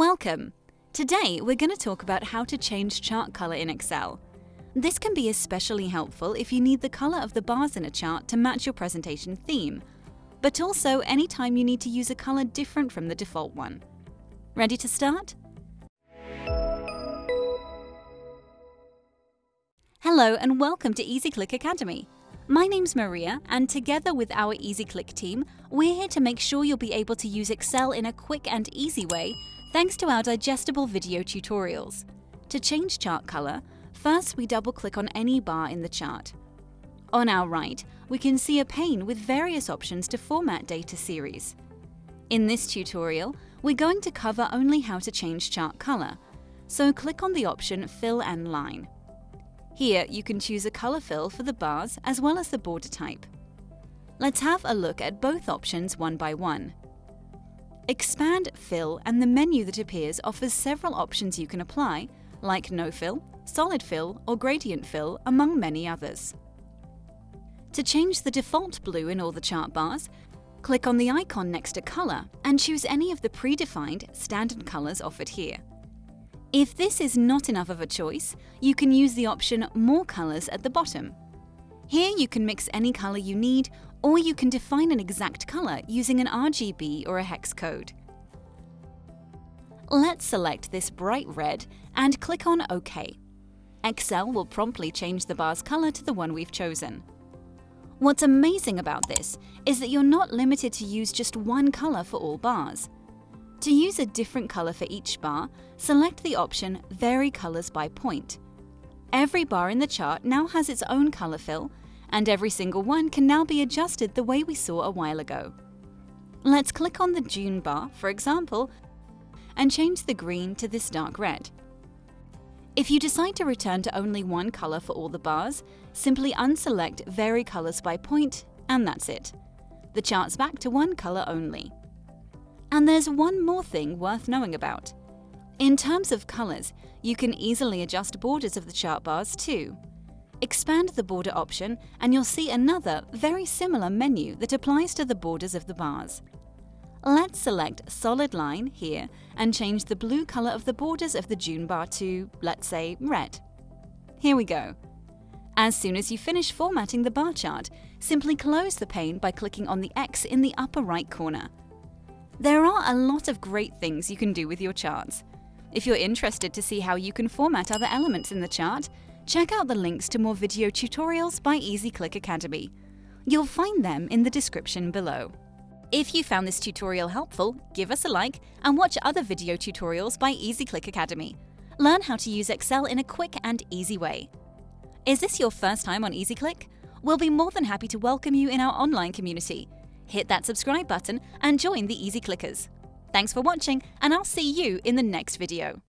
Welcome! Today we're going to talk about how to change chart color in Excel. This can be especially helpful if you need the color of the bars in a chart to match your presentation theme, but also anytime you need to use a color different from the default one. Ready to start? Hello and welcome to EasyClick Academy. My name's Maria, and together with our EasyClick team, we're here to make sure you'll be able to use Excel in a quick and easy way thanks to our digestible video tutorials. To change chart color, first we double-click on any bar in the chart. On our right, we can see a pane with various options to format data series. In this tutorial, we're going to cover only how to change chart color, so click on the option Fill and Line. Here, you can choose a color fill for the bars as well as the border type. Let's have a look at both options one by one. Expand Fill and the menu that appears offers several options you can apply, like No Fill, Solid Fill or Gradient Fill, among many others. To change the default blue in all the chart bars, click on the icon next to Color and choose any of the predefined standard colors offered here. If this is not enough of a choice, you can use the option More Colors at the bottom. Here you can mix any color you need, or you can define an exact color using an RGB or a hex code. Let's select this bright red and click on OK. Excel will promptly change the bar's color to the one we've chosen. What's amazing about this is that you're not limited to use just one color for all bars. To use a different color for each bar, select the option Vary Colors by Point. Every bar in the chart now has its own color fill, and every single one can now be adjusted the way we saw a while ago. Let's click on the June bar, for example, and change the green to this dark red. If you decide to return to only one color for all the bars, simply unselect Vary Colors by Point, and that's it. The chart's back to one color only. And there's one more thing worth knowing about. In terms of colors, you can easily adjust borders of the chart bars too. Expand the border option and you'll see another, very similar menu that applies to the borders of the bars. Let's select Solid Line here and change the blue color of the borders of the June bar to, let's say, red. Here we go. As soon as you finish formatting the bar chart, simply close the pane by clicking on the X in the upper right corner. There are a lot of great things you can do with your charts. If you're interested to see how you can format other elements in the chart, check out the links to more video tutorials by EasyClick Academy. You'll find them in the description below. If you found this tutorial helpful, give us a like and watch other video tutorials by EasyClick Academy. Learn how to use Excel in a quick and easy way. Is this your first time on EasyClick? We'll be more than happy to welcome you in our online community hit that subscribe button and join the Easy Clickers. Thanks for watching and I'll see you in the next video.